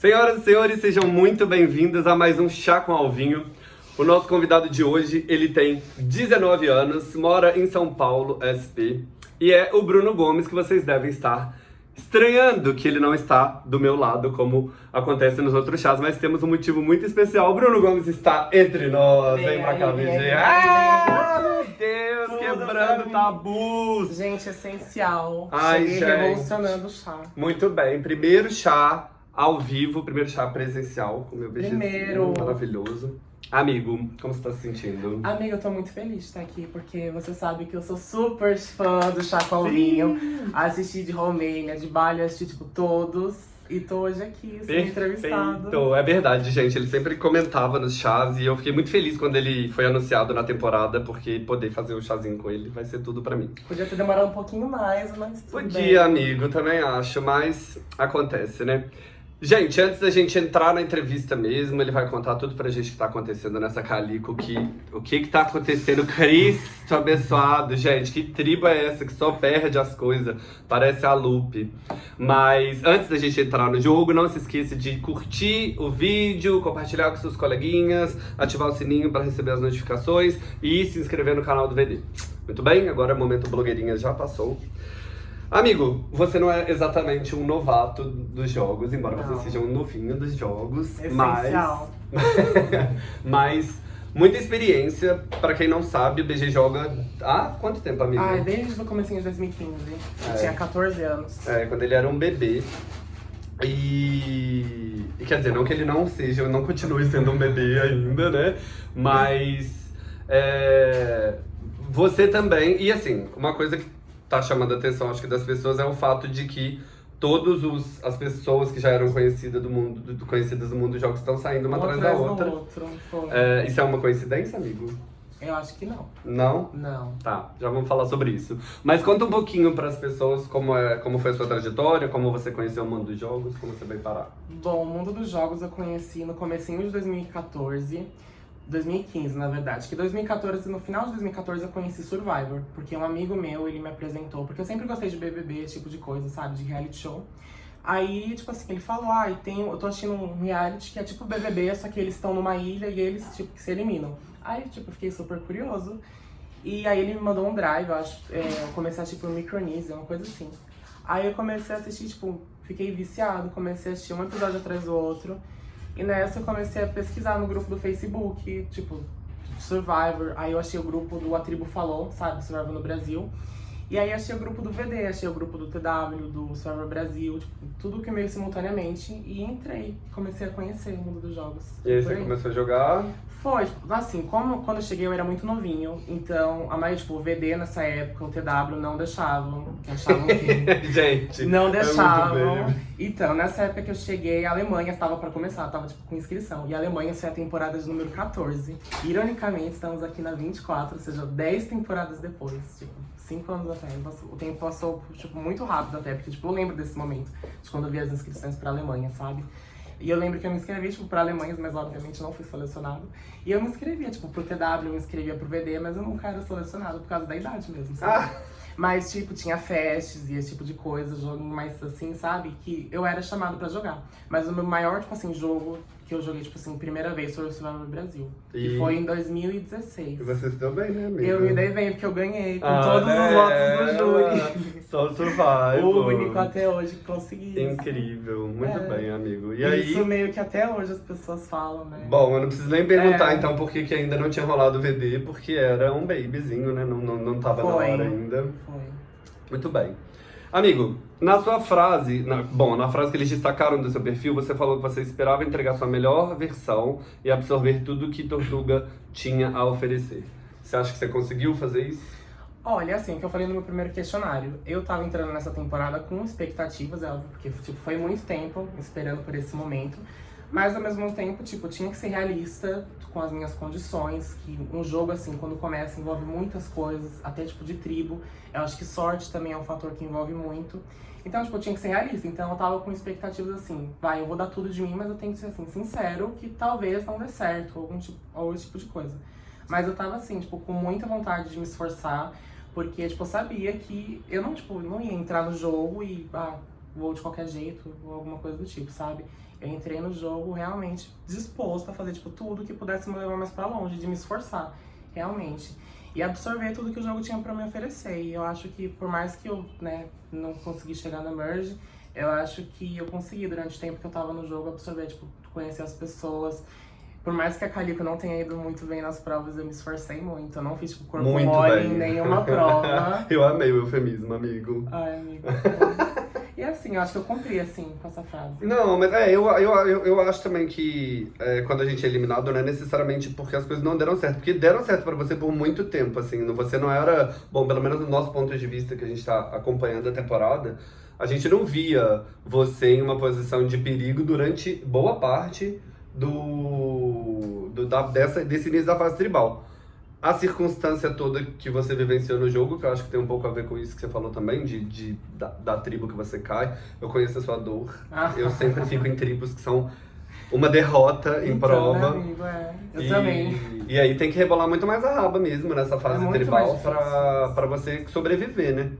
Senhoras e senhores, sejam muito bem-vindos a mais um Chá com Alvinho. O nosso convidado de hoje, ele tem 19 anos, mora em São Paulo, SP, e é o Bruno Gomes, que vocês devem estar estranhando que ele não está do meu lado, como acontece nos outros chás, mas temos um motivo muito especial. O Bruno Gomes está entre nós. Vem, pra cá, VG. Ah, meu Deus, quebrando tabus. Gente, essencial. Ai, Cheguei gente. revolucionando o chá. Muito bem, primeiro chá ao vivo, primeiro chá presencial com meu beijo maravilhoso. Amigo, como você tá se sentindo? Amigo, eu tô muito feliz de estar aqui, porque você sabe que eu sou super fã do Chacoalvinho. Assisti de Romênia, de Bali, assisti, tipo, todos. E tô hoje aqui, sendo entrevistado. É verdade, gente. Ele sempre comentava nos chás e eu fiquei muito feliz quando ele foi anunciado na temporada, porque poder fazer o chazinho com ele vai ser tudo pra mim. Podia ter demorado um pouquinho mais, mas tudo Podia, bem. amigo, também acho, mas acontece, né? Gente, antes da gente entrar na entrevista mesmo, ele vai contar tudo pra gente que tá acontecendo nessa Calico, que, o que que tá acontecendo, Cristo abençoado, gente, que tribo é essa que só perde as coisas, parece a Lupe. Mas antes da gente entrar no jogo, não se esqueça de curtir o vídeo, compartilhar com seus coleguinhas, ativar o sininho para receber as notificações e se inscrever no canal do VD. Muito bem? Agora o momento blogueirinha já passou. Amigo, você não é exatamente um novato dos jogos, embora não. você seja um novinho dos jogos. Essencial. Mas, mas muita experiência. Pra quem não sabe, o BG joga há quanto tempo, amigo? Ah, desde o começo de 2015. É. Eu tinha 14 anos. É, quando ele era um bebê. E... e quer dizer, não que ele não seja, não continue sendo um bebê ainda, né? Mas... É... Você também, e assim, uma coisa que tá chamando a atenção, acho que das pessoas, é o fato de que todas as pessoas que já eram conhecidas do mundo, do, conhecidas do mundo dos jogos estão saindo uma, atrás da outra. Outro, é, isso é uma coincidência, amigo? Eu acho que não. Não? Não. Tá, já vamos falar sobre isso. Mas conta um pouquinho para as pessoas como, é, como foi a sua trajetória, como você conheceu o mundo dos jogos, como você veio parar. Bom, o mundo dos jogos eu conheci no comecinho de 2014. 2015, na verdade. Que 2014, no final de 2014, eu conheci Survivor. Porque um amigo meu, ele me apresentou. Porque eu sempre gostei de BBB, esse tipo de coisa, sabe? De reality show. Aí, tipo assim, ele falou, ah, tem, eu tô assistindo um reality que é tipo BBB, só que eles estão numa ilha e eles, tipo, se eliminam. Aí, tipo, eu fiquei super curioso. E aí ele me mandou um drive, eu acho, é, eu comecei a assistir por Micronesia, uma coisa assim. Aí eu comecei a assistir, tipo, fiquei viciado, comecei a assistir um episódio atrás do outro. E nessa eu comecei a pesquisar no grupo do Facebook, tipo, Survivor. Aí eu achei o grupo do A Tribo Falou, sabe? Survivor no Brasil. E aí achei o grupo do VD, achei o grupo do TW, do Survivor Brasil, tipo, tudo que meio simultaneamente. E entrei, comecei a conhecer o mundo dos jogos. E aí você começou a jogar? Foi, tipo, assim, como quando eu cheguei eu era muito novinho, então a maioria, tipo, o VD nessa época, o TW não deixavam, achavam que... Gente, Não é deixavam. É então, nessa época que eu cheguei, a Alemanha estava pra começar, tava, tipo, com inscrição. E a Alemanha foi a temporada de número 14. Ironicamente, estamos aqui na 24, ou seja, 10 temporadas depois, tipo, 5 anos até. O tempo passou, tipo, muito rápido até, porque, tipo, eu lembro desse momento, de quando eu vi as inscrições pra Alemanha, sabe? E eu lembro que eu me inscrevi, tipo, pra Alemanha, mas obviamente não fui selecionado. E eu me inscrevia, tipo, pro TW, eu me inscrevia pro VD, mas eu nunca era selecionado por causa da idade mesmo, sabe? Ah. Mas, tipo, tinha festes e esse tipo de coisa, jogo mais assim, sabe? Que eu era chamado pra jogar. Mas o meu maior, tipo assim, jogo que eu joguei, tipo assim, primeira vez foi o Survivor Brasil. E... foi em 2016. E você se deu bem, né, amiga? Eu me dei bem, porque eu ganhei com ah, todos né? os votos do júri. Só o Survivor. O único até hoje que consegui. Incrível, muito é. bem, amigo. E aí... Isso meio que até hoje as pessoas falam, né? Bom, eu não preciso nem perguntar, é. então, por que ainda não tinha rolado o VD, porque era um babyzinho, né? Não, não, não tava foi. na hora ainda. Foi. Muito bem. Amigo, na sua frase, na, bom, na frase que eles destacaram do seu perfil, você falou que você esperava entregar sua melhor versão e absorver tudo que Tortuga tinha a oferecer. Você acha que você conseguiu fazer isso? Olha, assim, o que eu falei no meu primeiro questionário, eu tava entrando nessa temporada com expectativas, é porque tipo, foi muito tempo esperando por esse momento. Mas ao mesmo tempo, tipo, tinha que ser realista com as minhas condições, que um jogo assim, quando começa, envolve muitas coisas, até tipo de tribo. Eu acho que sorte também é um fator que envolve muito. Então, tipo, tinha que ser realista. Então eu tava com expectativas assim, vai, eu vou dar tudo de mim, mas eu tenho que ser assim, sincero, que talvez não dê certo, ou algum tipo, ou esse tipo de coisa. Mas eu tava assim, tipo, com muita vontade de me esforçar, porque, tipo, eu sabia que eu não, tipo, não ia entrar no jogo e, ah, vou de qualquer jeito, ou alguma coisa do tipo, sabe? Eu entrei no jogo realmente disposto a fazer, tipo, tudo que pudesse me levar mais pra longe, de me esforçar, realmente. E absorver tudo que o jogo tinha pra me oferecer. E eu acho que, por mais que eu, né, não consegui chegar na Merge, eu acho que eu consegui, durante o tempo que eu tava no jogo, absorver, tipo, conhecer as pessoas. Por mais que a Calico não tenha ido muito bem nas provas, eu me esforcei muito. Eu não fiz, tipo, corpo Muito mole bem. em nenhuma prova. Eu amei o eufemismo, amigo. Ai, amigo. E assim, eu acho que eu cumpri, assim, com essa frase. Não, mas é, eu, eu, eu, eu acho também que é, quando a gente é eliminado, não é necessariamente porque as coisas não deram certo. Porque deram certo pra você por muito tempo, assim. Você não era. Bom, pelo menos no nosso ponto de vista que a gente tá acompanhando a temporada, a gente não via você em uma posição de perigo durante boa parte do, do da, dessa, desse início da fase tribal. A circunstância toda que você vivenciou no jogo, que eu acho que tem um pouco a ver com isso que você falou também, de, de, da, da tribo que você cai. Eu conheço a sua dor. Ah. Eu sempre fico em tribos que são uma derrota em Então, prova. Né, amigo, é. Eu e, também. E aí tem que rebolar muito mais a raba mesmo nessa fase É tribal pra você sobreviver, né?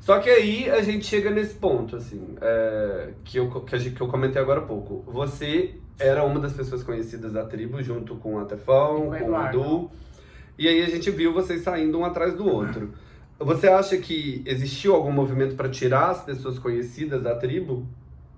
Só que aí a gente chega nesse ponto, assim, é, que, eu, que, gente- que eu comentei agora há pouco. Você era uma das pessoas conhecidas da tribo, junto com a Tefão, E com o o. Edu. E aí a gente viu vocês saindo um atrás do outro. Você acha que existiu algum movimento pra tirar as pessoas conhecidas da tribo?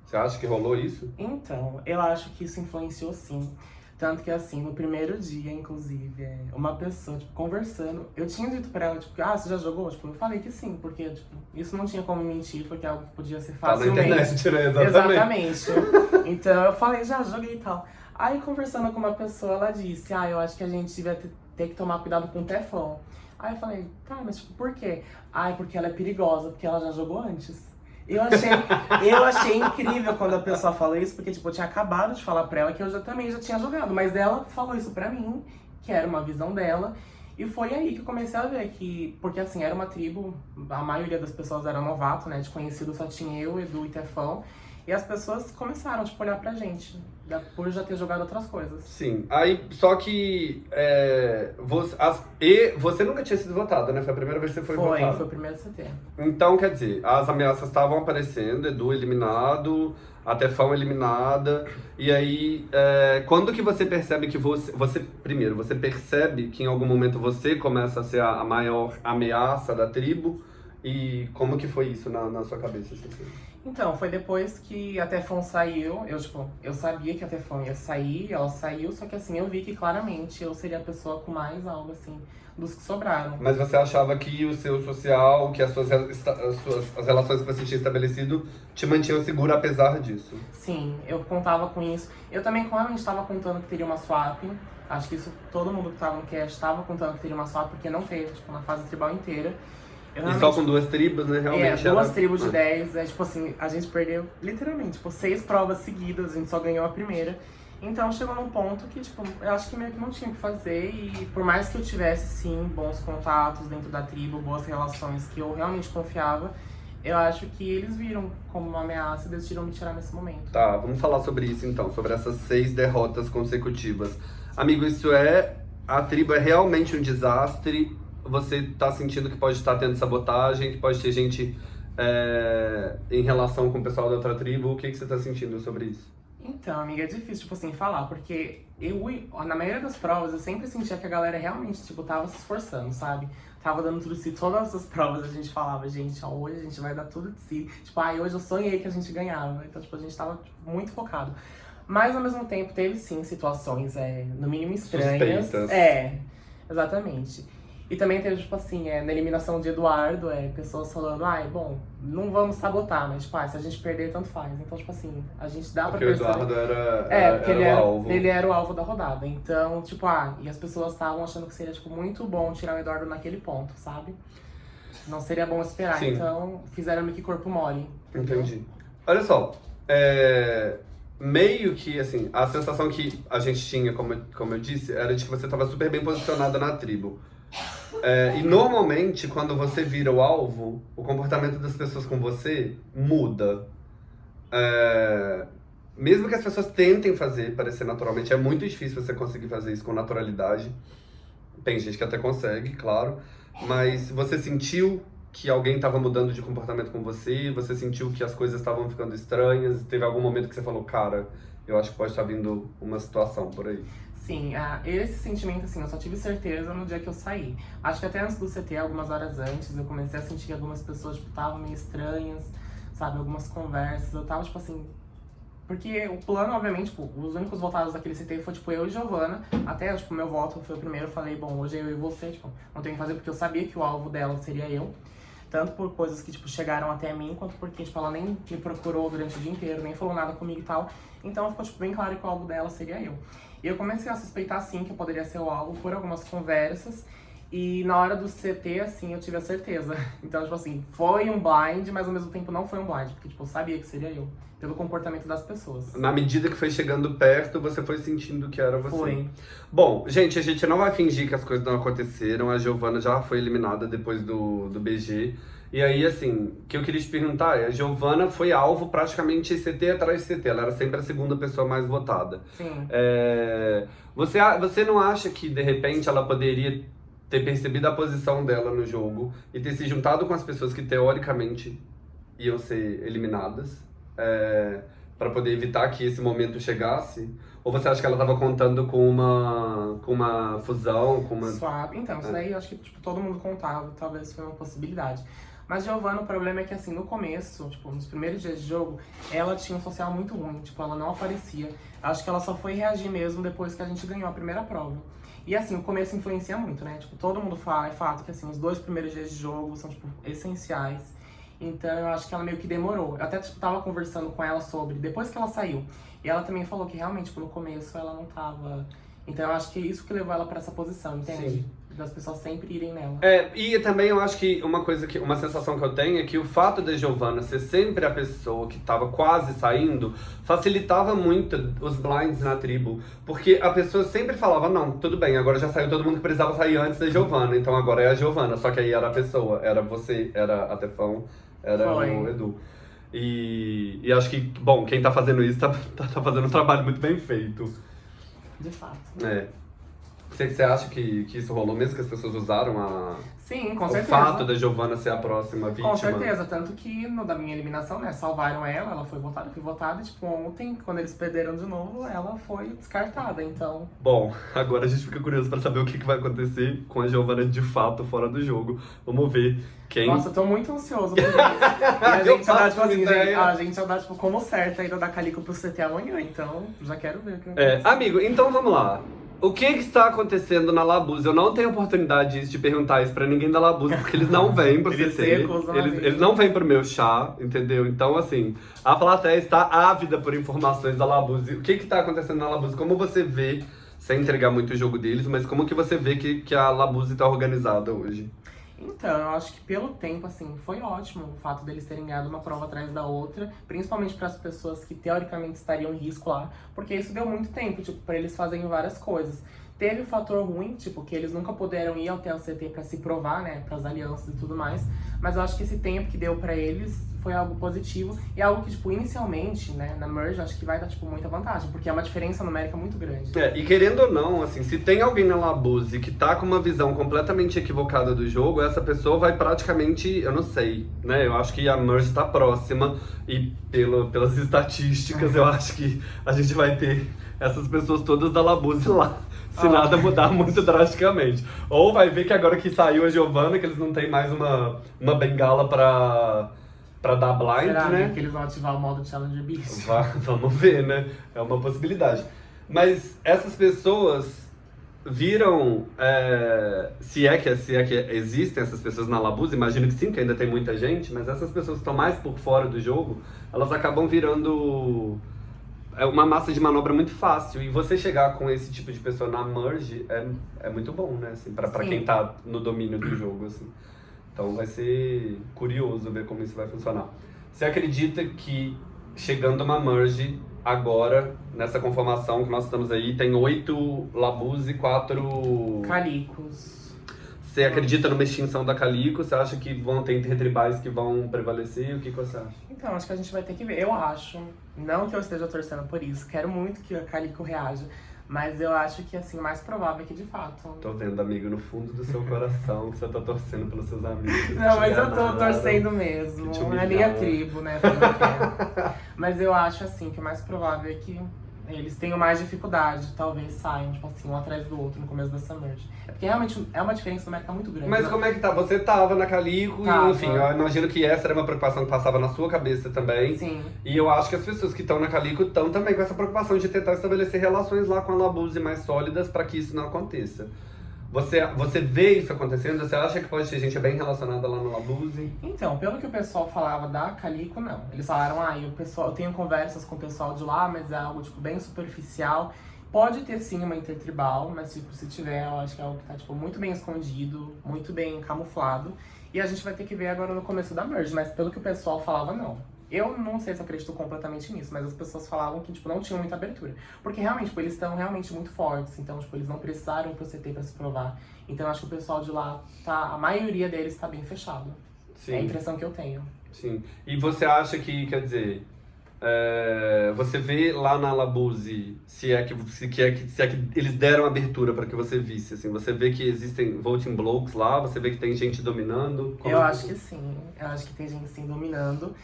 Você acha que rolou isso? Então, eu acho que isso influenciou sim. Tanto que, assim, no primeiro dia, inclusive, é, uma pessoa, tipo, conversando, eu tinha dito pra ela, tipo, ah, você já jogou? Tipo, eu falei que sim, porque, tipo, isso não tinha como mentir, porque é algo que podia ser Tá na facilmente. internet, né? Exatamente. Exatamente. então eu falei, já joguei e tal. Aí conversando com uma pessoa, ela disse, ah, eu acho que a gente devia ter, ter que tomar cuidado com o Teflon. Aí eu falei, tá, mas tipo, por quê? Ai, porque ela é perigosa, porque ela já jogou antes. Eu achei, eu achei incrível quando a pessoa falou isso, porque tipo, eu tinha acabado de falar pra ela que eu já, também já tinha jogado, mas ela falou isso pra mim, que era uma visão dela. E foi aí que eu comecei a ver que, porque assim, era uma tribo, a maioria das pessoas era novato, né? De conhecido só tinha eu, Edu e Tefão. E as pessoas começaram, tipo, a olhar pra gente, por já ter jogado outras coisas. Sim, aí só que é, você, as- e você nunca tinha sido votada, né? Foi a primeira vez que você foi, Foi, votada. foi o primeiro de setembro. Então, quer dizer, as ameaças estavam aparecendo, Edu eliminado, a Tefão eliminada, e aí, é, quando que você percebe que você, você, primeiro, você percebe que em algum momento você começa a ser a, a maior ameaça da tribo, e como que foi isso na, na sua cabeça? assim? Então, foi depois que a Tefão saiu, eu, tipo, eu sabia que a Tefão ia sair, ela saiu, só que assim, eu vi que claramente eu seria a pessoa com mais algo, assim, dos que sobraram. Mas você achava que o seu social, que as suas, as suas as relações que você tinha estabelecido te mantinham seguro apesar disso? Sim, eu contava com isso. Eu também claramente estava contando que teria uma swap. Acho que isso todo mundo que tava no cast estava contando que teria uma swap, porque não teve, tipo, na fase tribal inteira. Eu E só realmente- com duas tribos, né? É, Realmente duas era... tribos de Ah. 10, é tipo assim, a gente perdeu literalmente, tipo, seis provas seguidas, a gente só ganhou a primeira. Então chegou num ponto que, tipo, eu acho que meio que não tinha o que fazer e por mais que eu tivesse, sim, bons contatos dentro da tribo, boas relações que eu realmente confiava, eu acho que eles viram como uma ameaça e decidiram me tirar nesse momento. Tá, vamos falar sobre isso então, sobre essas seis derrotas consecutivas. Amigo, isso é. A tribo é realmente um desastre. Você tá sentindo que pode estar tendo sabotagem, que pode ter gente é, em relação com o pessoal da outra tribo. O que, que você tá sentindo sobre isso? Então, amiga, é difícil, tipo assim, falar, porque eu, na maioria das provas, eu sempre sentia que a galera realmente, tipo, tava se esforçando, sabe? Tava dando tudo de si. Todas as provas a gente falava, gente, ó, hoje a gente vai dar tudo de si. Tipo, ai, hoje eu sonhei que a gente ganhava. Então, tipo, a gente tava tipo, muito focado. Mas, ao mesmo tempo, teve sim situações, é, no mínimo estranhas. Suspeitas. É, exatamente. E também teve, tipo assim, é, na eliminação de Eduardo, é, pessoas falando, ai, bom, não vamos sabotar, mas, tipo, ah, se a gente perder, tanto faz. Então, tipo assim, a gente dá Porque pra o perceber. Eduardo era, É, era, porque era ele o era, alvo. ele era o alvo da rodada. Então, tipo, ah, e as pessoas estavam achando que seria, tipo, muito bom tirar o Eduardo naquele ponto, sabe? Não seria bom esperar. Sim. Então, fizeram meio que corpo mole. Entendi. Olha só, é, meio que, assim, a sensação que a gente tinha, como, eu- como eu disse, era de que você estava super bem posicionada na tribo. É, e normalmente, quando você vira o alvo, o comportamento das pessoas com você muda. É, mesmo que as pessoas tentem fazer parecer naturalmente, é muito difícil você conseguir fazer isso com naturalidade. Tem gente que até consegue, claro. Mas você sentiu que alguém estava mudando de comportamento com você? Você sentiu que as coisas estavam ficando estranhas? Teve algum momento que você falou, cara, eu acho que pode estar vindo uma situação por aí? Sim, uh, esse sentimento, assim, eu só tive certeza no dia que eu saí. Acho que até antes do CT, algumas horas antes, eu comecei a sentir que algumas pessoas, tipo, estavam meio estranhas, sabe? Algumas conversas, eu tava, tipo assim... Porque o plano, obviamente, tipo, os únicos votados daquele CT foi, tipo, eu e Giovana. Até, tipo, meu voto foi o primeiro, eu falei, bom, hoje é eu e você, tipo, não tenho que fazer porque eu sabia que o alvo dela seria eu. Tanto por coisas que, tipo, chegaram até mim, quanto porque, tipo, ela nem me procurou durante o dia inteiro, nem falou nada comigo e tal. Então ficou, tipo, bem claro que o alvo dela seria eu. E eu comecei a suspeitar, sim, que eu poderia ser o alvo por algumas conversas. E na hora do CT, assim, eu tive a certeza. Então, tipo assim, foi um blind, mas ao mesmo tempo não foi um blind. Porque, tipo, eu sabia que seria eu. Pelo comportamento das pessoas. Na medida que foi chegando perto, você foi sentindo que era você. Foi. Bom, gente, a gente não vai fingir que as coisas não aconteceram. A Giovana já foi eliminada depois do, do BG. E aí, assim, o que eu queria te perguntar é, a Giovana foi alvo praticamente CT atrás de CT, ela era sempre a segunda pessoa mais votada. Sim. É, você, você não acha que, de repente, ela poderia ter percebido a posição dela no jogo e ter se juntado com as pessoas que, teoricamente, iam ser eliminadas? É, para poder evitar que esse momento chegasse? Ou você acha que ela estava contando com uma, com uma fusão, com uma... Suave. Então, isso É. daí eu acho que tipo, todo mundo contava, talvez foi uma possibilidade. Mas Giovanna, o problema é que assim, no começo, tipo, nos primeiros dias de jogo, ela tinha um social muito ruim, tipo, ela não aparecia. Acho que ela só foi reagir mesmo depois que a gente ganhou a primeira prova. E assim, o começo influencia muito, né? Tipo, todo mundo fala, é fato que assim, os dois primeiros dias de jogo são, tipo, essenciais. Então eu acho que ela meio que demorou. Eu até tipo, tava conversando com ela sobre, depois que ela saiu. E ela também falou que realmente, tipo, no começo ela não tava. Então eu acho que é isso que levou ela pra essa posição, entende? Sim. Das pessoas sempre irem nela. É, e também eu acho que uma coisa que, uma sensação que eu tenho é que o fato da Giovanna ser sempre a pessoa que tava quase saindo facilitava muito os blinds na tribo. Porque a pessoa sempre falava, não, tudo bem, agora já saiu todo mundo que precisava sair antes da Giovanna, então agora é a Giovanna. Só que aí era a pessoa, era você, era a Tefão, era Foi. o Edu. E, e acho que, bom, quem tá fazendo isso tá, tá, tá fazendo um trabalho muito bem feito. De fato. É. Você, você acha que, que isso rolou mesmo, que as pessoas usaram a, Sim, com o certeza. fato da Giovanna ser a próxima vítima? Com certeza, tanto que no da minha eliminação, né, salvaram ela, ela foi votada, fui votada, e tipo, ontem, quando eles perderam de novo, ela foi descartada, então... Bom, agora a gente fica curioso pra saber o que, que vai acontecer com a Giovanna de fato fora do jogo. Vamos ver quem. Nossa, eu tô muito ansioso por isso. E a Eu gente andar, tipo assim, gente, a gente andar, tipo, como certo ainda da Calico pro CT amanhã, então já quero ver o que vai É, acontecer. amigo, então vamos lá. O que, que está acontecendo na Labuse? Eu não tenho oportunidade de perguntar isso pra ninguém da Labuse, porque eles não vêm pro CT. Eles, eles não vêm pro meu chá, entendeu? Então, assim, a plateia está ávida por informações da Labuse. O que que tá acontecendo na Labuse? Como você vê, sem entregar muito o jogo deles, mas como que você vê que, que a Labuse tá organizada hoje? Então, eu acho que pelo tempo, assim, foi ótimo o fato deles terem ganhado uma prova atrás da outra, principalmente para as pessoas que teoricamente estariam em risco lá, porque isso deu muito tempo, tipo, para eles fazerem várias coisas. Teve o fator ruim, tipo, que eles nunca puderam ir até o CT para se provar, né, para as alianças e tudo mais, mas eu acho que esse tempo que deu para eles foi algo positivo e algo que, tipo, inicialmente, né, na Merge, acho que vai dar, tipo, muita vantagem, porque é uma diferença numérica muito grande. É, e querendo ou não, assim, se tem alguém na Labuse que tá com uma visão completamente equivocada do jogo, essa pessoa vai praticamente, eu não sei, né? Eu acho que a Merge tá próxima e pelo, pelas estatísticas eu acho que a gente vai ter essas pessoas todas da Labuse lá. Se Ah. nada mudar muito drasticamente. Ou vai ver que agora que saiu a Giovanna, que eles não tem mais uma, uma bengala pra, pra dar blind, Será né? que eles vão ativar o modo Challenger Beast? Vá- vamos ver, né? É uma possibilidade. Mas essas pessoas viram, é, se, é que, se é que existem essas pessoas na Labuse, imagino que sim, que ainda tem muita gente, mas essas pessoas que estão mais por fora do jogo, elas acabam virando é uma massa de manobra muito fácil. E você chegar com esse tipo de pessoa na merge é, é muito bom, né? Assim, pra, pra Sim. quem tá no domínio do jogo, assim. Então vai ser curioso ver como isso vai funcionar. Você acredita que chegando uma merge agora, nessa conformação que nós estamos aí, tem oito Labuse e quatro. Calicos. Você acredita numa extinção da Calico? Você acha que vão ter intertribais que vão prevalecer? O que, que você acha? Então, acho que a gente vai ter que ver. Eu acho, não que eu esteja torcendo por isso, quero muito que a Calico reaja, Mas eu acho que, assim, o mais provável é que, de fato... Tô vendo, amigo, no fundo do seu coração, que você tá torcendo pelos seus amigos. Não, mas eu tô torcendo mesmo. É minha tribo, né? mas eu acho, assim, que o mais provável é que eles tenham mais dificuldade, talvez saiam, tipo assim, um atrás do outro no começo dessa merge. É porque realmente é uma diferença mercado muito grande. Mas né? como é que tá? Você tava na Calico Tava. e, enfim, eu imagino que essa era uma preocupação que passava na sua cabeça também. Sim. E eu acho que as pessoas que estão na Calico estão também com essa preocupação de tentar estabelecer relações lá com a Labuse mais sólidas para que isso não aconteça. Você, você vê isso acontecendo? Você acha que pode ter gente bem relacionada lá no Labuse? Então, pelo que o pessoal falava da Calico, não. Eles falaram, ah, eu, pessoal, eu tenho conversas com o pessoal de lá, mas é algo, tipo, bem superficial. Pode ter, sim, uma intertribal, mas, tipo, se tiver, eu acho que é algo que tá, tipo, muito bem escondido, muito bem camuflado. E a gente vai ter que ver agora no começo da merge, mas pelo que o pessoal falava, não. Eu não sei se acredito completamente nisso, mas as pessoas falavam que, tipo, não tinham muita abertura. Porque, realmente, tipo, eles estão realmente muito fortes. Então, tipo, eles não precisaram pro CT pra se provar. Então, acho que o pessoal de lá, tá, a maioria deles tá bem fechado. Sim. É a impressão que eu tenho. Sim. E você acha que, quer dizer, é, você vê lá na Labuse, se é que, se, que é que, se é que eles deram abertura para que você visse, assim, você vê que existem voting blocks lá, você vê que tem gente dominando? Como eu é acho que sim. Eu acho que tem gente, sim, dominando.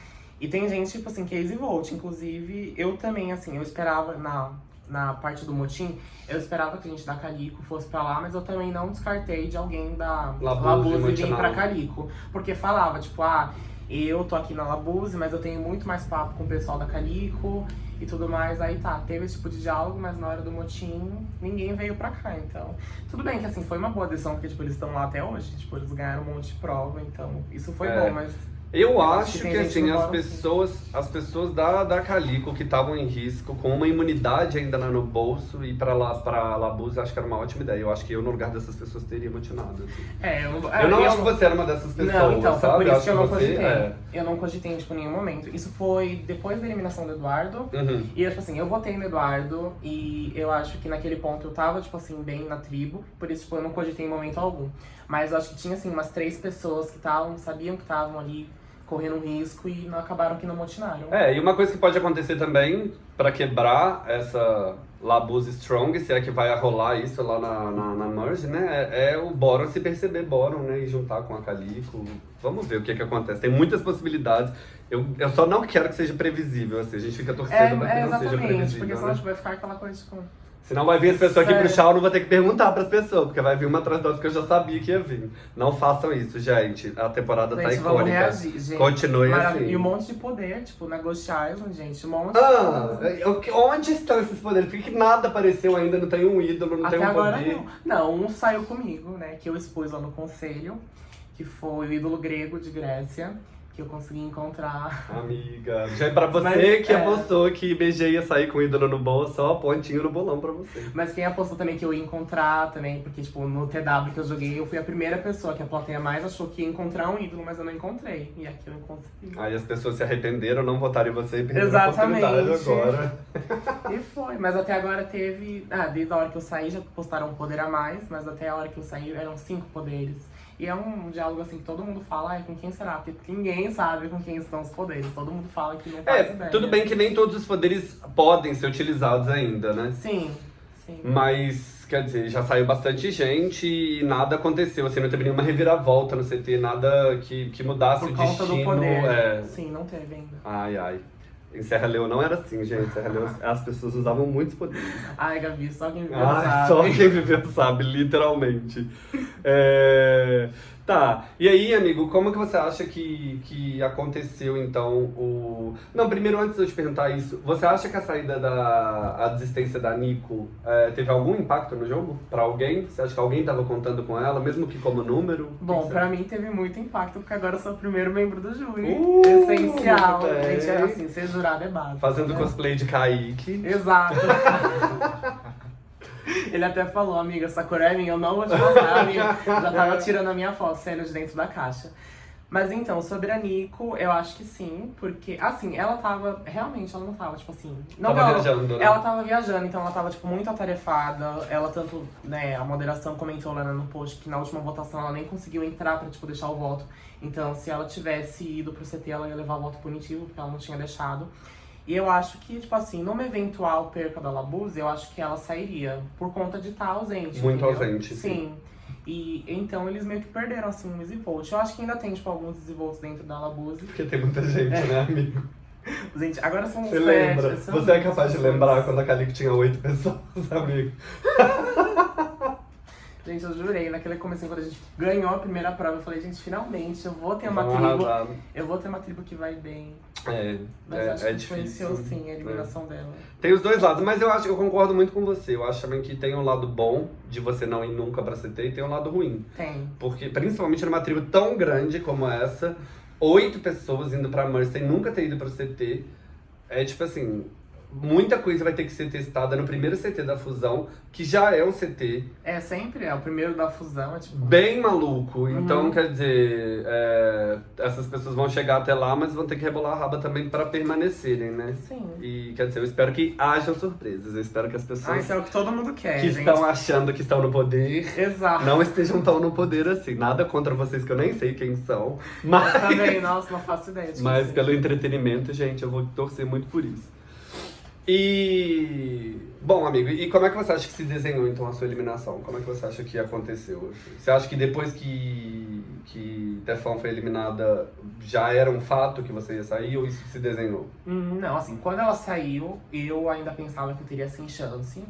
E tem gente, tipo assim, case vote. Inclusive, eu também, assim, eu esperava na, na parte do motim, eu esperava que a gente da Calico fosse pra lá, mas eu também não descartei de alguém da Labuse, vir pra Calico. Porque falava, tipo, ah, eu tô aqui na Labuse, mas eu tenho muito mais papo com o pessoal da Calico e tudo mais. Aí tá, teve esse tipo de diálogo, mas na hora do motim, ninguém veio pra cá. Então, tudo bem que assim, foi uma boa decisão, porque tipo, eles estão lá até hoje. Tipo, eles ganharam um monte de prova, então isso foi É. bom, mas Eu acho que que, assim, as pessoas, as pessoas da, da Calico que estavam em risco, com uma imunidade ainda lá no bolso, e pra lá pra Labuse, acho que era uma ótima ideia. Eu acho que eu, no lugar dessas pessoas, teria motivado. Assim. É, eu, Eu não acho que você era uma dessas pessoas, Não, então, foi sabe? por isso acho que eu não você, cogitei. é. Eu não cogitei, tipo, em nenhum momento. Isso foi depois da eliminação do Eduardo. Uhum. E, tipo assim, eu votei no Eduardo e eu acho que naquele ponto eu tava, tipo assim, bem na tribo. Por isso, tipo, eu não cogitei em momento algum. Mas eu acho que tinha, assim, umas três pessoas que estavam, sabiam que estavam ali correndo um risco e não acabaram que não motinaram. É, e uma coisa que pode acontecer também, pra quebrar essa Labuse Strong, se é que vai rolar isso lá na, na, na Merge, né? É, é o Boron se perceber Boron, né? E juntar com a Calico. Vamos ver o que que acontece. Tem muitas possibilidades. Eu, eu só não quero que seja previsível, assim. A gente fica torcendo É, pra que é não seja exatamente, previsível, porque né? senão tipo, vai ficar aquela coisa, tipo... Senão vai vir as pessoas aqui pro chá, eu não vou ter que perguntar pras pessoas, porque vai vir uma atrás da outra que eu já sabia que ia vir. Não façam isso, gente. A temporada tá Gente, vamos icônica. reagir, gente. Continue Maravilha. assim. E um monte de poder, tipo, na Ghost Island, gente. Um monte Ah, de que- onde estão esses poderes? Por que, que nada apareceu ainda? Não tem um ídolo, não Até tem um agora poder. não. Não, um saiu comigo, né? Que eu expus lá no conselho, que foi o ídolo grego de Grécia, que eu consegui encontrar. Amiga, já é pra você Mas, que é. apostou que BG ia sair com ídolo no bolso, ó, pontinho no bolão pra você. Mas quem apostou também que eu ia encontrar também, porque, tipo, no TW que eu joguei, eu fui a primeira pessoa que a plateia mais achou que ia encontrar um ídolo, mas eu não encontrei. E aqui eu consegui. Aí as pessoas se arrependeram, não votaram em você e perderam Exatamente. a oportunidade agora. E foi, mas até agora teve. Ah, desde a hora que eu saí já postaram um poder a mais, mas até a hora que eu saí eram cinco poderes. E é um diálogo assim que todo mundo fala, ai, com quem será? Porque ninguém sabe com quem estão os poderes. Todo mundo fala que não faz É, ideia. tudo bem que nem todos os poderes podem ser utilizados ainda, né? Sim, sim. Mas, quer dizer, já saiu bastante gente e nada aconteceu, assim, não teve nenhuma reviravolta no CT, nada que, que mudasse Por o destino. do poder. é. Sim, não teve ainda. Ai, ai. Em Serra Leoa não era assim, gente. Serra Leoa as pessoas usavam muitos poderes. Ai, Gabi, só quem viveu Ah, sabe. só quem viveu sabe, literalmente. É, Tá, e aí, amigo, como que você acha que, que aconteceu, então, o... Não, primeiro, antes de eu te perguntar isso, você acha que a saída da... a desistência da Nico é, teve algum impacto no jogo? Pra alguém? Você acha que alguém tava contando com ela, mesmo que como número? Bom, pra mim teve muito impacto, porque agora eu sou o primeiro membro do júri. Uh, Essencial. bem. Gente, é assim, ser jurado é básico. Fazendo né? cosplay de Kaique. Exato. Ele até falou, amiga, essa cor é minha, eu não vou te mostrar, amiga. Já tava tirando a minha foto, saindo de dentro da caixa. Mas então, sobre a Nico, eu acho que sim, porque, assim, ela tava, realmente, ela não tava, tipo assim... Não Tava ela, viajando, né? ela tava viajando, então ela tava, tipo, muito atarefada. Ela tanto, né, a moderação comentou lá no post que na última votação ela nem conseguiu entrar pra, tipo, deixar o voto. Então, se ela tivesse ido pro CT, ela ia levar o voto punitivo, porque ela não tinha deixado. E eu acho que, tipo assim, numa eventual perca da Labuse, eu acho que ela sairia por conta de estar ausente. Muito entendeu? ausente, sim. Sim. E então eles meio que perderam, assim, o Easy Volt. Eu acho que ainda tem, tipo, alguns Easy Volts dentro da Labuse. Porque tem muita gente, né, amigo? Gente, agora são Você sete, lembra? são Você é capaz de pessoas. lembrar quando a Calico tinha oito pessoas, amigo? Gente, eu jurei, naquele comecinho, quando a gente ganhou a primeira prova, eu falei, gente, finalmente eu vou ter uma Vamos tribo. arrasar. Eu vou ter uma tribo que vai bem. É, Mas é, acho é que difícil. sim a eliminação dela. Tem os dois lados, mas eu acho, eu concordo muito com você. Eu acho também que tem um lado bom de você não ir nunca pra CT e tem um lado ruim. Tem. Porque, principalmente numa tribo tão grande como essa, oito pessoas indo pra Mercy sem nunca ter ido pro CT, é tipo assim, muita coisa vai ter que ser testada no primeiro CT da fusão, que já é um CT É sempre, é o primeiro da fusão, é tipo. bem maluco. Então, Uhum. quer dizer, é, essas pessoas vão chegar até lá, mas vão ter que rebolar a raba também pra permanecerem, né? Sim. E quer dizer, eu espero que hajam surpresas. Eu espero que as Ah, pessoas isso é o que todo mundo quer, que gente. estão achando que estão no poder Exato. não estejam tão no poder assim. Nada contra vocês que eu nem sei quem são. Mas, Também, nossa, não faço ideia mas pelo entretenimento, gente, eu vou torcer muito por isso. E. Bom, amigo, e como é que você acha que se desenhou então a sua eliminação? Como é que você acha que aconteceu? Você acha que depois que, que Tefão foi eliminada já era um fato que você ia sair ou isso se desenhou? Hum, Não, assim, quando ela saiu, eu ainda pensava que eu teria sem chance,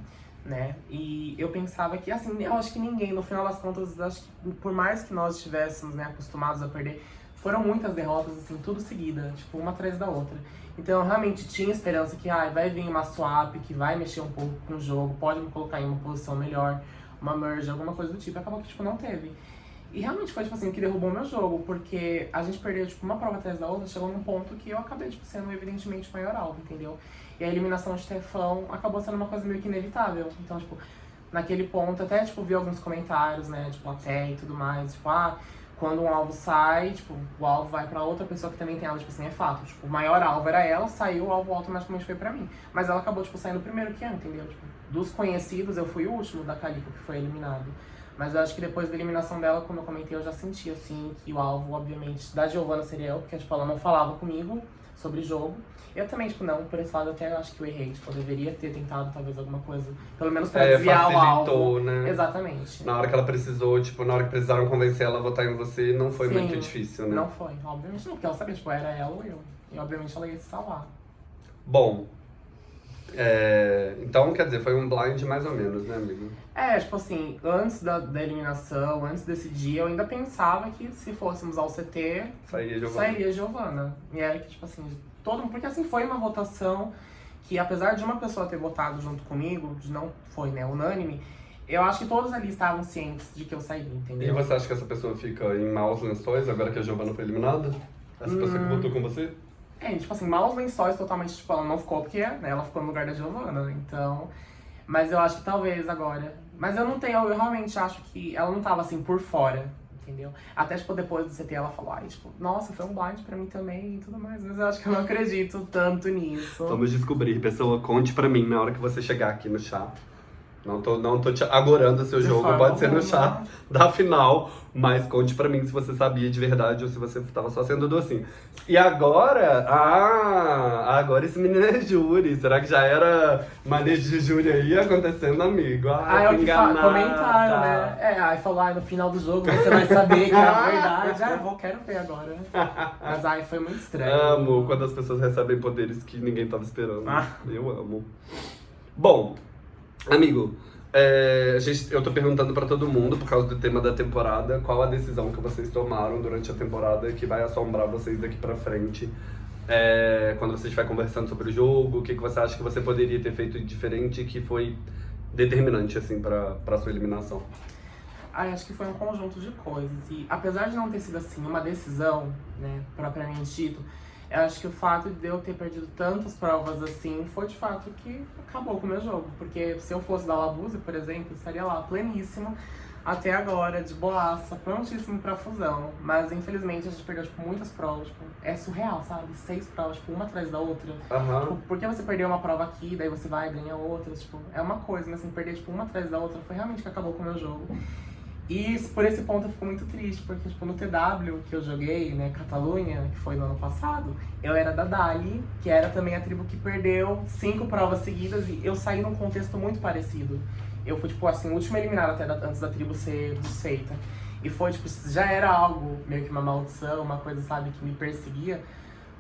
né? E eu pensava que, assim, eu acho que ninguém, no final das contas, acho que por mais que nós estivéssemos, né, acostumados a perder, foram muitas derrotas, assim, tudo seguida, tipo, uma atrás da outra. Então eu realmente tinha esperança que, ai, vai vir uma swap que vai mexer um pouco com o jogo, pode me colocar em uma posição melhor, uma merge, alguma coisa do tipo. Acabou que, tipo, não teve. E realmente foi, tipo assim, o que derrubou meu jogo, porque a gente perdeu, tipo, uma prova atrás da outra, chegou num ponto que eu acabei, tipo, sendo evidentemente o maior alvo, entendeu? E a eliminação de Tefão acabou sendo uma coisa meio que inevitável. Então, tipo, naquele ponto, até, tipo, vi alguns comentários, né, tipo, até e tudo mais, tipo, ah, quando um alvo sai, tipo, o alvo vai pra outra pessoa que também tem alvo, tipo assim, é fato. Tipo, o maior alvo era ela, saiu, o alvo automaticamente foi pra mim. Mas ela acabou, tipo, saindo primeiro que eu, entendeu? Tipo, dos conhecidos, eu fui o último da Calico que foi eliminado. Mas eu acho que depois da eliminação dela, como eu comentei, eu já senti, assim, que o alvo, obviamente, da Giovanna seria eu, porque, tipo, ela não falava comigo sobre jogo. Eu também, tipo, não, por esse lado até eu acho que eu errei, tipo, eu deveria ter tentado talvez alguma coisa, pelo menos pra É, desviar o alvo. né? Exatamente. Na hora que ela precisou, tipo, na hora que precisaram convencer ela a votar em você, não foi Sim. muito difícil, né? Não foi, obviamente não, porque ela sabia, tipo, era ela ou eu. E obviamente ela ia se salvar. Bom, é, então, quer dizer, foi um blind mais ou menos, né, amigo? É, tipo assim, antes da, da eliminação, antes desse dia, eu ainda pensava que se fôssemos ao CT, Sairia Giovana. E era que, tipo assim, todo mundo. Porque assim, foi uma votação que, apesar de uma pessoa ter votado junto comigo, não foi, né, unânime, eu acho que todos ali estavam cientes de que eu sairia, E entendeu? você acha que essa pessoa fica em maus lençóis agora que a Giovanna foi eliminada? Essa pessoa que Hum. votou com você? É, tipo assim, maus lençóis totalmente, tipo, ela não ficou porque né, ela ficou no lugar da Giovanna, então. Mas eu acho que talvez agora. Mas eu não tenho, eu realmente acho que ela não tava assim por fora, entendeu? Até, tipo, depois do CT ela falou, ai, tipo, nossa, foi um blind pra mim também e tudo mais. Mas eu acho que eu não acredito tanto nisso. Vamos descobrir. Pessoa, conte pra mim na hora que você chegar aqui no chá. Não tô, não tô te agorando o seu De jogo, pode ser no chá da final, mas conte pra mim se você sabia de verdade ou se você tava só sendo docinho. E agora, ah, agora esse menino é júri. Será que já era manejo de júri aí acontecendo, amigo? Ah, Ah, é o que comentaram, né? É, aí falou, ai, no final do jogo você vai saber que é a verdade. Ah, eu vou, quero ver agora. Mas ai, foi muito estranho. Amo quando as pessoas recebem poderes que ninguém tava esperando. Ah. Eu amo. Bom, amigo, é, gente, eu tô perguntando pra todo mundo, por causa do tema da temporada, qual a decisão que vocês tomaram durante a temporada que vai assombrar vocês daqui pra frente. É, quando você estiver conversando sobre o jogo, o que, que você acha que você poderia ter feito diferente que foi determinante, assim, pra, pra sua eliminação? Ai, acho que foi um conjunto de coisas. E apesar de não ter sido assim uma decisão, né, propriamente dito, eu acho que o fato de eu ter perdido tantas provas assim foi de fato que acabou com o meu jogo. Porque se eu fosse da Labuse, por exemplo, eu estaria lá pleníssimo até agora, de boaça, prontíssimo pra fusão. Mas infelizmente a gente perdeu tipo, muitas provas. Tipo, é surreal, sabe? Seis provas, tipo, uma atrás da outra. Aham. Tipo, por que você perdeu uma prova aqui, daí você vai e ganha outra? Tipo, é uma coisa, mas assim, perder tipo, uma atrás da outra foi realmente que acabou com o meu jogo. E por esse ponto eu fico muito triste, porque tipo, no TW que eu joguei, né, Catalunha, que foi no ano passado, eu era da Dali, que era também a tribo que perdeu cinco provas seguidas e eu saí num contexto muito parecido. Eu fui, tipo, assim, o último eliminado até da, antes da tribo ser desfeita. E foi, tipo, já era algo, meio que uma maldição, uma coisa, sabe, que me perseguia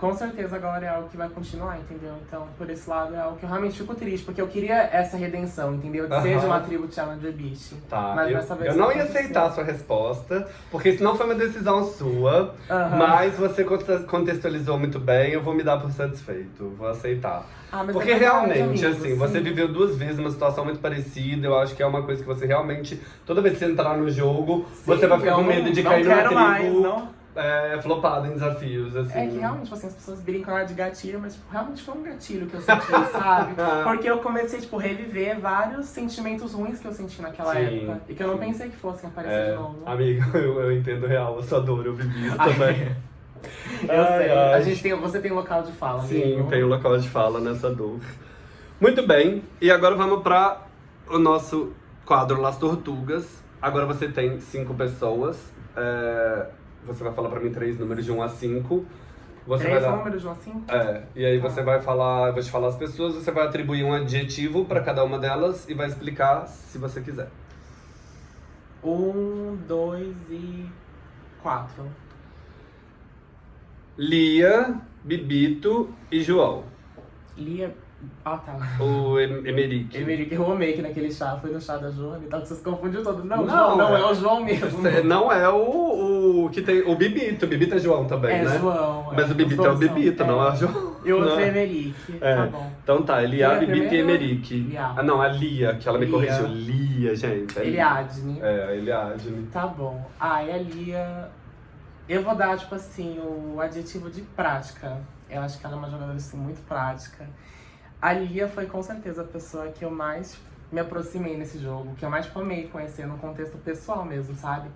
com certeza agora é algo que vai continuar, entendeu? Então, por esse lado, é algo que eu realmente fico triste, porque eu queria essa redenção, entendeu? De ser uma tribo Challenger Beast. Tá, mas eu, dessa vez eu não ia aceitar a sua resposta, porque isso não foi uma decisão sua, mas você contextualizou muito bem, eu vou me dar por satisfeito, vou aceitar. Ah, porque é realmente, assim, sim. você viveu duas vezes uma situação muito parecida, eu acho que é uma coisa que você realmente, toda vez que você entrar no jogo, sim, você vai ficar com medo de cair numa tribo... Mais, não é, flopado em desafios, assim. É que realmente, tipo assim, as pessoas brincam lá de gatilho, mas tipo, realmente foi um gatilho que eu senti, sabe? Porque eu comecei, tipo, reviver vários sentimentos ruins que eu senti naquela sim, época. E que eu não pensei que fossem aparecer é, de novo. Amigo, eu, eu entendo real a sua dor, eu vivi isso também. eu ai, sei. Ai. A gente tem, você tem local de fala, Sim, amigo. tenho local de fala nessa dor. Muito bem, e agora vamos para o nosso quadro Las Tortugas. Agora você tem cinco pessoas. É você vai falar pra mim três números de 1 a 5. Você três vai dar... números de 1 a 5? É, e aí você vai falar, eu vou te falar as pessoas, você vai atribuir um adjetivo pra cada uma delas e vai explicar se você quiser. Um, dois e quatro. Lia, Bibito e João. Lia, ah, tá. O Emerick. Emerick, eu amei que naquele chá, foi no chá da Joana e tal, que vocês confundiram todo. Não, não, João, não é, é o João mesmo. Não é o, o que tem. O Bibito. O Bibito é João também, é né? João. Mas é. o Bibito é o Bibito, não é o João. E o outro é Emerick. É. Tá bom. Então tá, Elia, Bibito e Emerick. Ah, não, a Lia, que ela me Lia. corrigiu. Lia, gente. É Eliadne. É, Eliadne. Tá bom. Ah, e a Lia. Eu vou dar, tipo assim, o adjetivo de prática. Eu acho que ela é uma jogadora assim, muito prática. A Lia foi com certeza a pessoa que eu mais me aproximei nesse jogo, que eu mais amei conhecer no contexto pessoal mesmo, sabe?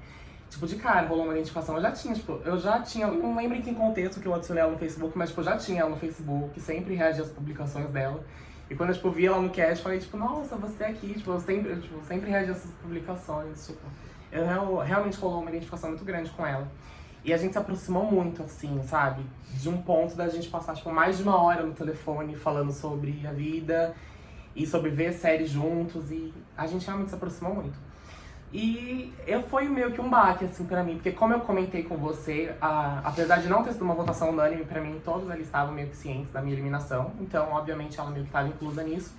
Tipo, de cara, rolou uma identificação. Eu já tinha, tipo, eu já tinha, não lembro em que contexto que eu adicionei ela no Facebook, mas, tipo, eu já tinha ela no Facebook, sempre reagia às publicações dela. E quando eu, tipo, vi ela no cast, falei, tipo, nossa, você é aqui, tipo, eu sempre, tipo, sempre reagia às publicações, tipo. Eu, realmente rolou uma identificação muito grande com ela. E a gente se aproximou muito, assim, sabe? De um ponto da gente passar, tipo, mais de uma hora no telefone falando sobre a vida e sobre ver séries juntos. E a gente realmente se aproximou muito. E eu foi meio que um baque, assim, pra mim, porque como eu comentei com você, a, apesar de não ter sido uma votação unânime, pra mim todos ali estavam meio que cientes da minha eliminação. Então, obviamente, ela meio que estava inclusa nisso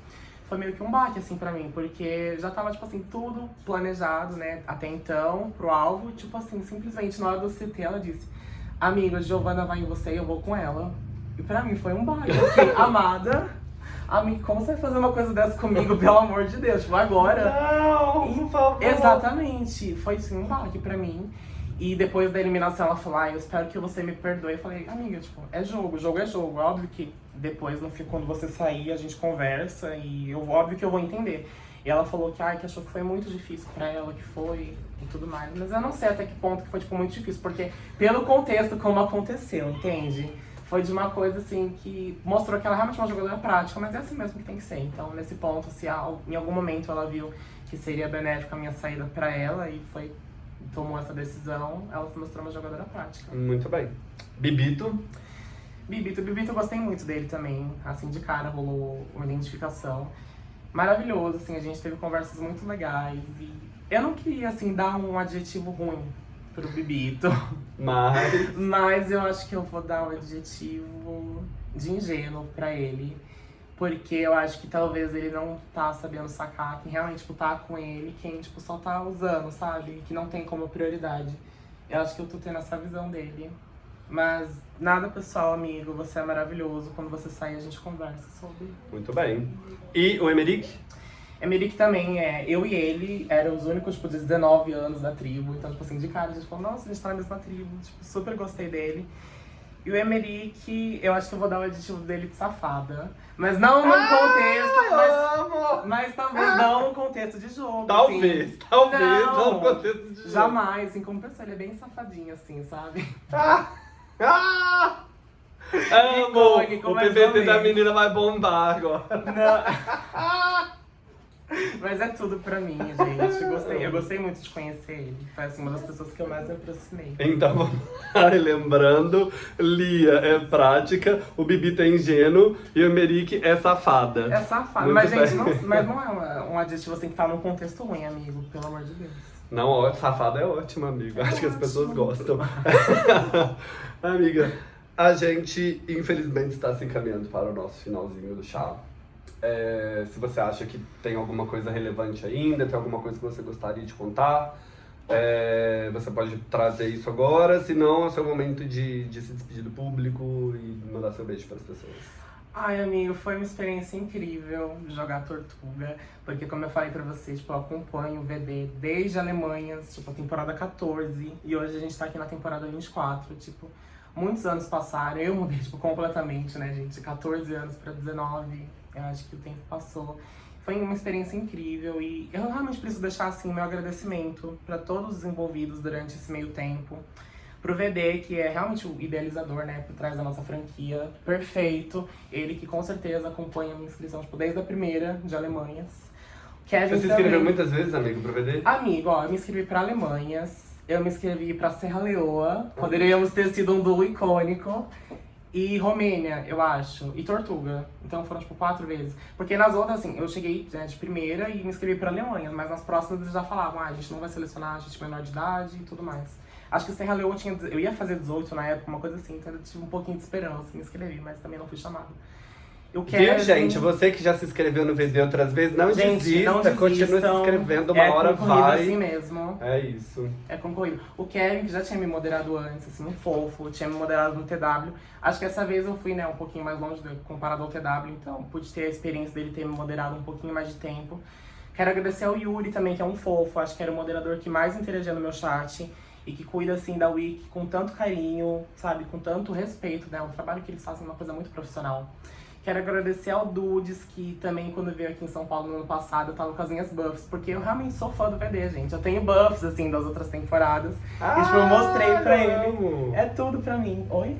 foi meio que um baque, assim, pra mim, porque já tava, tipo assim, tudo planejado, né, até então, pro alvo, tipo assim, simplesmente na hora do CT ela disse, amiga, Giovana vai em você e eu vou com ela. E pra mim foi um baque, fiquei, amada, amiga, como você vai fazer uma coisa dessa comigo, pelo amor de Deus, tipo, agora? Não, por favor. Exatamente, foi sim um baque pra mim. E depois da eliminação ela falou, ah, eu espero que você me perdoe. Eu falei, amiga, tipo, é jogo, jogo é jogo. Óbvio que depois, no fim, quando você sair, a gente conversa e eu, óbvio que eu vou entender. E ela falou que, ah, que achou que foi muito difícil pra ela, que foi e tudo mais. Mas eu não sei até que ponto que foi, tipo, muito difícil, porque pelo contexto como aconteceu, entende? Foi de uma coisa, assim, que mostrou que ela realmente é uma jogadora prática, mas é assim mesmo que tem que ser. Então, nesse ponto, se em algum momento ela viu que seria benéfica a minha saída pra ela e foi tomou essa decisão, ela se mostrou uma jogadora prática. Muito bem. Bibito? Bibito, Bibito eu gostei muito dele também, assim, de cara rolou uma identificação. Maravilhoso, assim, a gente teve conversas muito legais e eu não queria, assim, dar um adjetivo ruim pro Bibito. Mas... Mas eu acho que eu vou dar um adjetivo de ingênuo pra ele. Porque eu acho que talvez ele não tá sabendo sacar quem realmente, tipo, tá com ele, quem, tipo, só tá usando, sabe? Que não tem como prioridade. Eu acho que eu tô tendo essa visão dele. Mas nada pessoal, amigo. Você é maravilhoso. Quando você sair, a gente conversa sobre. Muito bem. E o Emerick? Emerick também é. Eu e ele eram os únicos, tipo, de 19 anos da tribo. Então, tipo assim, de cara, a gente falou, nossa, a gente tá na mesma tribo. Tipo, super gostei dele. E o Emerick, eu acho que eu vou dar o aditivo dele de safada. Mas não num ah, contexto. Mas, mas, talvez ah. não num contexto de jogo. Talvez, assim. talvez não, não num contexto de jogo. Jamais, assim, como pessoa, ele é bem safadinho, assim, sabe? Ah! Ah! Amo! o PVT da menina vai bombar agora. Não. Mas é tudo pra mim, gente. Gostei, eu gostei muito de conhecer ele. Foi assim, uma das pessoas que eu mais me aproximei. Então, vamos lá, lembrando, Lia é prática, o Bibi é ingênuo e o Merique é safada. É safado. Muito Mas, bem. gente, não, mas não é uma- um adjetivo assim que tá num contexto ruim, amigo. Pelo amor de Deus. Não, safada é ótimo, amigo. Acho que as pessoas gostam. Amiga, a gente infelizmente está se encaminhando para o nosso finalzinho do chá. É, se você acha que tem alguma coisa relevante ainda, tem alguma coisa que você gostaria de contar, é, você pode trazer isso agora, senão é o seu momento de, de se despedir do público e mandar seu beijo para as pessoas. Ai, amigo, foi uma experiência incrível jogar Tortuga, porque como eu falei pra vocês, tipo, eu acompanho o VD desde a Alemanha, tipo, a temporada 14, e hoje a gente tá aqui na temporada 24, tipo, muitos anos passaram, eu mudei, tipo, completamente, né, gente, de 14 anos pra 19, eu acho que o tempo passou. Foi uma experiência incrível e eu realmente preciso deixar, assim, meu agradecimento pra todos os envolvidos durante esse meio tempo, pro VD, que é realmente o idealizador, né, por trás da nossa franquia, perfeito. Ele que com certeza acompanha a minha inscrição, tipo, desde a primeira de Alemanhas. Kevin Você se inscreveu muitas vezes, amigo, pro VD? Amigo, ó, eu me inscrevi pra Alemanhas, eu me inscrevi pra Serra Leoa, poderíamos ter sido um duo icônico. E Romênia, eu acho, e Tortuga. Então foram, tipo, quatro vezes. Porque nas outras, assim, eu cheguei né, de primeira e me inscrevi pra Alemanha, mas nas próximas eles já falavam, ah, a gente não vai selecionar a gente menor de idade e tudo mais. Acho que Serra Leoa tinha. Eu ia fazer 18 na época, uma coisa assim, então eu tive um pouquinho de esperança, me inscrevi, mas também não fui chamado. Eu Viu, gente? Você que já se inscreveu no VD outras vezes, não Gente, desista, não continue se desistam. inscrevendo, uma é hora concorrido vai. assim mesmo. É isso. É concorrido. O Kevin, que já tinha me moderado antes, assim, um fofo, tinha me moderado no TW. Acho que essa vez eu fui, né, um pouquinho mais longe do, comparado ao TW, então pude ter a experiência dele ter me moderado um pouquinho mais de tempo. Quero agradecer ao Yuri também, que é um fofo, acho que era o moderador que mais interagia no meu chat e que cuida, assim, da Wiki com tanto carinho, sabe, com tanto respeito, né, o trabalho que eles fazem é uma coisa muito profissional. Quero agradecer ao Dudes, que também, quando veio aqui em São Paulo no ano passado, eu tava com as minhas buffs, porque eu realmente sou fã do VD, gente. Eu tenho buffs, assim, das outras temporadas. e, tipo, eu mostrei pra ele. É tudo pra mim. Oi?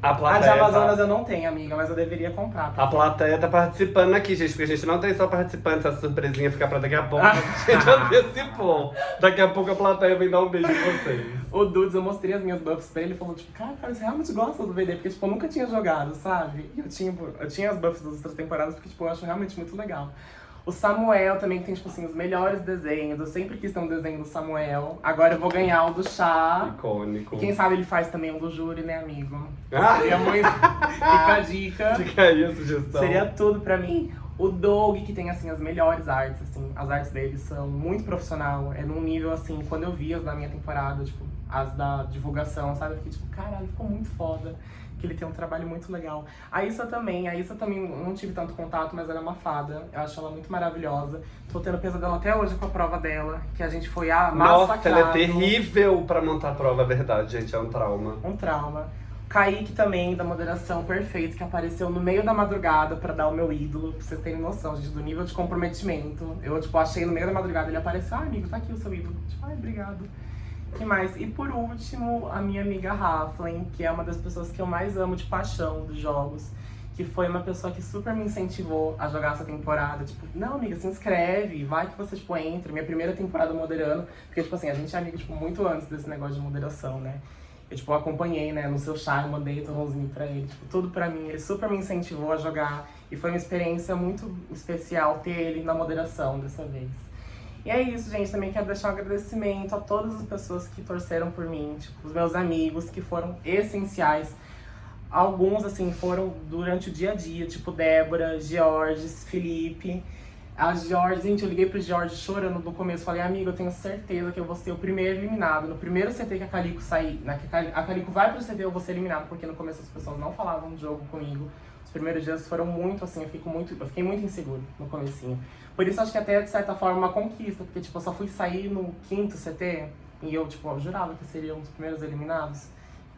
Tem amigo? A A de plateia, Amazonas tá, eu não tenho, amiga, mas eu deveria comprar. a plateia tá participando aqui, gente, porque a gente não tem só participantes, essa surpresinha fica pra daqui a pouco. A gente antecipou. Daqui a pouco a plateia vem dar um beijo em vocês. O Dudes, eu mostrei as minhas buffs pra ele e falou, tipo, cara, cara, você realmente gosta do VD? Porque, tipo, eu nunca tinha jogado, sabe? E eu tinha, eu tinha as buffs das outras temporadas porque, tipo, eu acho realmente muito legal. O Samuel também que tem, tipo assim, os melhores desenhos. Eu sempre quis ter um desenho do Samuel. Agora eu vou ganhar o do chá. Icônico. E quem sabe ele faz também um do júri, né, amigo? Ah, Seria muito. Fica a dica. fica aí a sugestão. Seria tudo pra mim. O Doug, que tem, assim, as melhores artes, assim. As artes dele são muito profissional. É num nível, assim, quando eu vi as da minha temporada, tipo, as da divulgação, sabe? Eu fiquei tipo, caralho, ficou muito foda. Que ele tem um trabalho muito legal. A Issa também, a Issa também não tive tanto contato, mas ela é uma fada. Eu acho ela muito maravilhosa. Tô tendo pesadelo até hoje com a prova dela, que a gente foi a Nossa, ela é terrível pra montar a prova, é verdade, gente, é um trauma. Um trauma. Kaique também, da moderação perfeito, que apareceu no meio da madrugada pra dar o meu ídolo, pra vocês terem noção, gente, do nível de comprometimento. Eu, tipo, achei no meio da madrugada, ele apareceu, ah, amigo, tá aqui o seu ídolo. Tipo, ai, obrigado. Que mais? E por último, a minha amiga Raflen, que é uma das pessoas que eu mais amo de paixão dos jogos. Que foi uma pessoa que super me incentivou a jogar essa temporada. Tipo, não, amiga, se inscreve, vai que você, tipo, entra. Minha primeira temporada moderando. Porque, tipo assim, a gente é amigo, tipo, muito antes desse negócio de moderação, né? Eu, tipo, acompanhei, né, no seu eu mandei torrãozinho pra ele, tipo, tudo pra mim. Ele super me incentivou a jogar. E foi uma experiência muito especial ter ele na moderação dessa vez. E é isso, gente. Também quero deixar um agradecimento a todas as pessoas que torceram por mim, tipo, os meus amigos, que foram essenciais. Alguns, assim, foram durante o dia a dia, tipo Débora, Georges, Felipe. A George, gente, eu liguei pro George chorando no começo. Falei, amigo, eu tenho certeza que eu vou ser o primeiro eliminado. No primeiro CT que a Calico sair, né, que a Calico vai pro CT, eu vou ser eliminado, porque no começo as pessoas não falavam de jogo comigo. Os primeiros dias foram muito assim, eu, fico muito, eu fiquei muito inseguro no comecinho. Por isso acho que até, de certa forma, uma conquista, porque tipo, eu só fui sair no quinto CT e eu, tipo, eu jurava que seria um dos primeiros eliminados.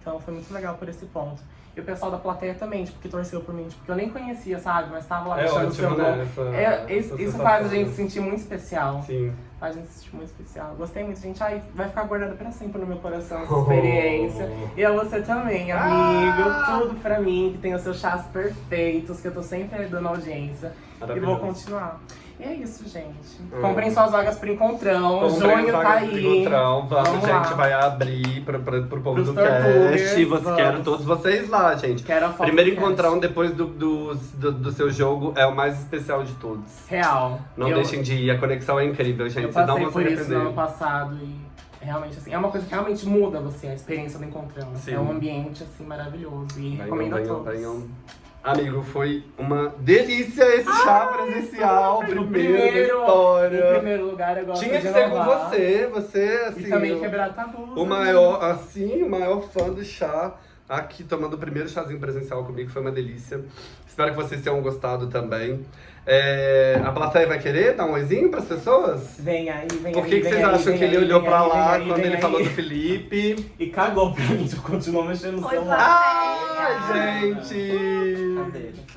Então foi muito legal por esse ponto. E o pessoal da plateia também, tipo, que torceu por mim, tipo, que eu nem conhecia, sabe? Mas tava lá É deixando o seu né? nome. Essa, É, essa isso, sensação. faz a gente se sentir muito especial. Sim. Faz a gente se sentir muito especial. Gostei muito, gente. Ai, vai ficar guardada pra sempre no meu coração essa experiência. E a você também, amigo. Ah! Tudo pra mim, que tem os seus chás perfeitos, que eu tô sempre dando audiência. E vou continuar. E é isso, gente. Hum. Comprem suas vagas pro Encontrão. Comprem Junho tá aí. Encontrão. Vamos, Vamos gente, lá. vai abrir pro, pro, pro povo Pros do cast. Quero todos vocês lá, gente. Quero a foto Primeiro do cast. encontrão depois do, do, do, do seu jogo é o mais especial de todos. Real. Não eu, deixem de ir, a conexão é incrível, gente. Eu Vocês não passei por isso no ano passado e realmente, assim, é uma coisa que realmente muda você, a experiência do Encontrão. Sim. É um ambiente, assim, maravilhoso. E Venham, recomendo a todos. venham. Amigo, foi uma delícia esse chá presencial, primeiro, da primeiro- história. Em primeiro lugar, eu gosto Tinha que ser com você, você, assim, E também o- quebrar tabus. o né? maior, assim, o maior fã do chá aqui tomando o primeiro chazinho presencial comigo, foi uma delícia. Espero que vocês tenham gostado também. É, a plateia vai querer dar um oizinho pras pessoas? Vem aí, vem Por aí. que, que vem vocês aí, acham que ele aí, olhou pra aí, lá aí, quando ele aí. falou do Felipe? E cagou pra mim, continuou mexendo no celular. Ai, gente! Cadê? O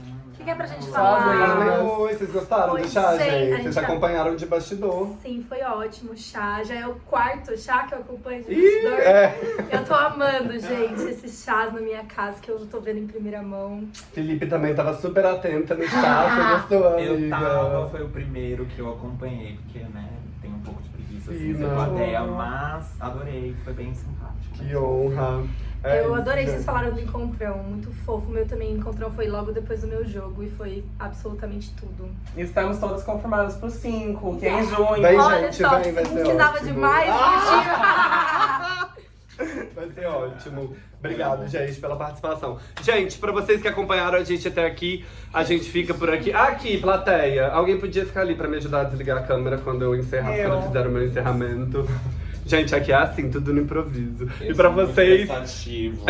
que, que é pra gente Só falar? Ai, oi, vocês gostaram Oi, do chá, gente, gente? Vocês tá- acompanharam de bastidor. Sim, foi ótimo o chá. Já é o quarto chá que eu acompanho de Ih, bastidor. é. Eu tô amando, gente, esses chás na minha casa que eu tô vendo em primeira mão. Felipe também tava super atenta no chá, você gostou, amiga? Eu tava, foi o primeiro que eu acompanhei, porque, né, tem um pouco de preguiça assim, Sim, plateia, mas adorei, foi bem simpático. Que honra. É eu isso, adorei gente. vocês falaram do encontrão, muito fofo. O meu também encontrão foi logo depois do meu jogo e foi absolutamente tudo. Estamos todas confirmadas pro 5, que é em junho. Vem, Olha gente, só, vem, vai ser precisava ótimo. Ah! Vai ser ótimo. Obrigado, gente, pela participação. Gente, pra vocês que acompanharam a gente até aqui, a gente fica por aqui. Aqui, plateia. Alguém podia ficar ali pra me ajudar a desligar a câmera quando eu encerrar, Eu. quando fizer o meu encerramento. Gente, aqui é assim, tudo no improviso. e Eu pra sou muito vocês, pensativo.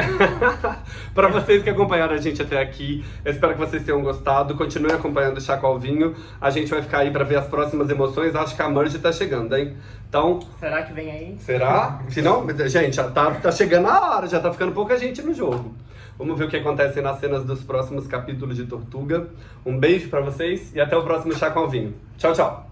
pra vocês que acompanharam a gente até aqui, eu espero que vocês tenham gostado. Continuem acompanhando o Chá com Alvinho. A gente vai ficar aí pra ver as próximas emoções. Acho que a Merge tá chegando, hein? Então, Será que vem aí? Será? Se não, gente, já tá, tá chegando a hora, já tá ficando pouca gente no jogo. Vamos ver o que acontece nas cenas dos próximos capítulos de Tortuga. Um beijo pra vocês e até o próximo Chá com Alvinho. Tchau, tchau.